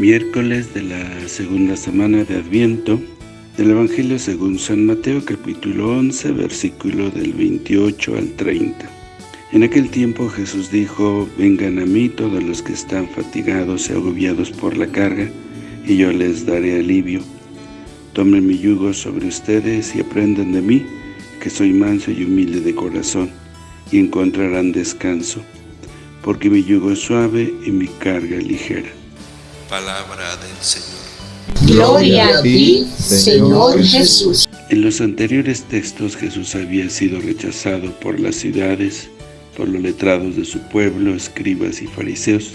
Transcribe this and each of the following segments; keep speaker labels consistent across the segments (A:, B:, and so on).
A: Miércoles de la segunda semana de Adviento del Evangelio según San Mateo capítulo 11 versículo del 28 al 30. En aquel tiempo Jesús dijo, vengan a mí todos los que están fatigados y agobiados por la carga, y yo les daré alivio. Tomen mi yugo sobre ustedes y aprendan de mí, que soy manso y humilde de corazón, y encontrarán descanso, porque mi yugo es suave y mi carga ligera.
B: Palabra del Señor.
C: Gloria a ti, Señor Jesús.
A: En los anteriores textos Jesús había sido rechazado por las ciudades, por los letrados de su pueblo, escribas y fariseos.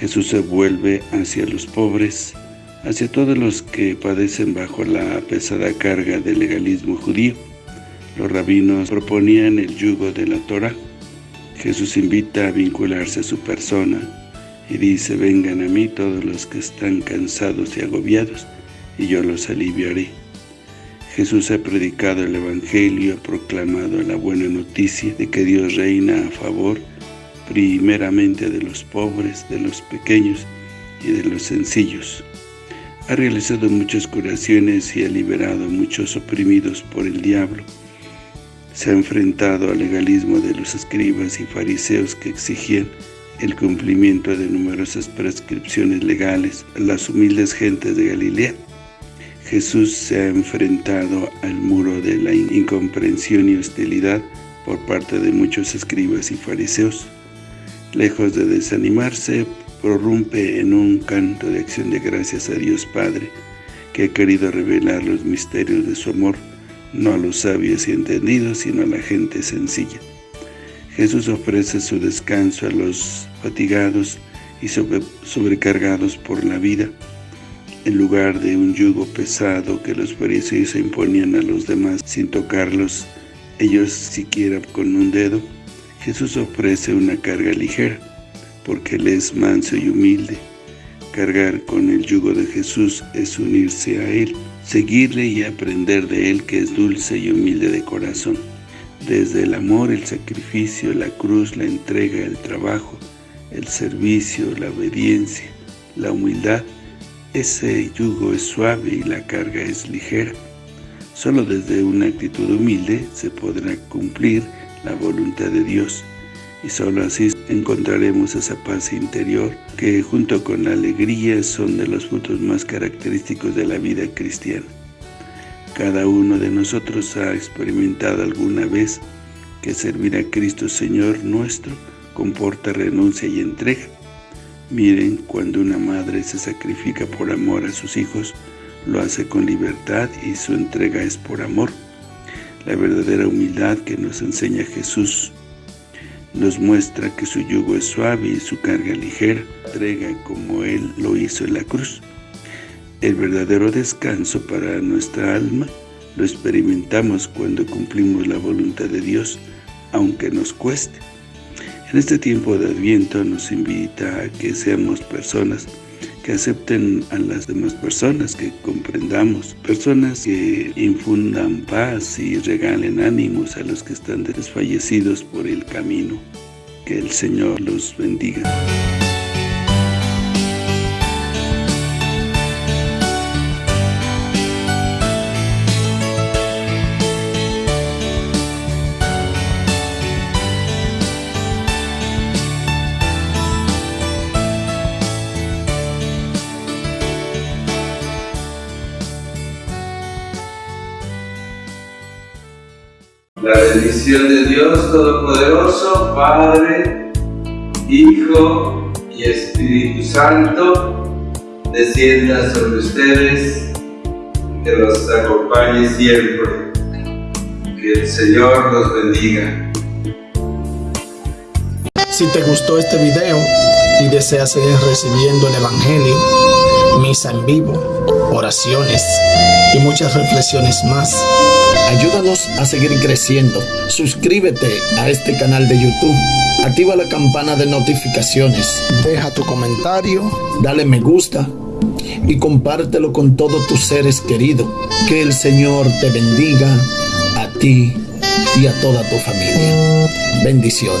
A: Jesús se vuelve hacia los pobres, hacia todos los que padecen bajo la pesada carga del legalismo judío. Los rabinos proponían el yugo de la Torah. Jesús invita a vincularse a su persona, y dice, vengan a mí todos los que están cansados y agobiados, y yo los aliviaré. Jesús ha predicado el Evangelio, ha proclamado la buena noticia de que Dios reina a favor primeramente de los pobres, de los pequeños y de los sencillos. Ha realizado muchas curaciones y ha liberado a muchos oprimidos por el diablo. Se ha enfrentado al legalismo de los escribas y fariseos que exigían el cumplimiento de numerosas prescripciones legales a las humildes gentes de Galilea. Jesús se ha enfrentado al muro de la incomprensión y hostilidad por parte de muchos escribas y fariseos. Lejos de desanimarse, prorrumpe en un canto de acción de gracias a Dios Padre, que ha querido revelar los misterios de su amor, no a los sabios y entendidos, sino a la gente sencilla. Jesús ofrece su descanso a los fatigados y sobrecargados por la vida, en lugar de un yugo pesado que los fariseos imponían a los demás sin tocarlos, ellos siquiera con un dedo. Jesús ofrece una carga ligera, porque Él es manso y humilde. Cargar con el yugo de Jesús es unirse a Él, seguirle y aprender de Él que es dulce y humilde de corazón desde el amor, el sacrificio, la cruz, la entrega, el trabajo, el servicio, la obediencia, la humildad, ese yugo es suave y la carga es ligera. Solo desde una actitud humilde se podrá cumplir la voluntad de Dios y solo así encontraremos esa paz interior que junto con la alegría son de los frutos más característicos de la vida cristiana. Cada uno de nosotros ha experimentado alguna vez que servir a Cristo Señor nuestro comporta renuncia y entrega. Miren, cuando una madre se sacrifica por amor a sus hijos, lo hace con libertad y su entrega es por amor. La verdadera humildad que nos enseña Jesús nos muestra que su yugo es suave y su carga ligera, entrega como Él lo hizo en la cruz. El verdadero descanso para nuestra alma lo experimentamos cuando cumplimos la voluntad de Dios, aunque nos cueste. En este tiempo de Adviento nos invita a que seamos personas que acepten a las demás personas, que comprendamos, personas que infundan paz y regalen ánimos a los que están desfallecidos por el camino. Que el Señor los bendiga.
D: La bendición de Dios Todopoderoso, Padre, Hijo y Espíritu Santo, descienda sobre ustedes, que los acompañe siempre. Que el Señor los bendiga.
E: Si te gustó este video y deseas seguir recibiendo el Evangelio, misa en vivo, oraciones y muchas reflexiones más, Ayúdanos a seguir creciendo. Suscríbete a este canal de YouTube. Activa la campana de notificaciones. Deja tu comentario. Dale me gusta. Y compártelo con todos tus seres queridos. Que el Señor te bendiga a ti y a toda tu familia. Bendiciones.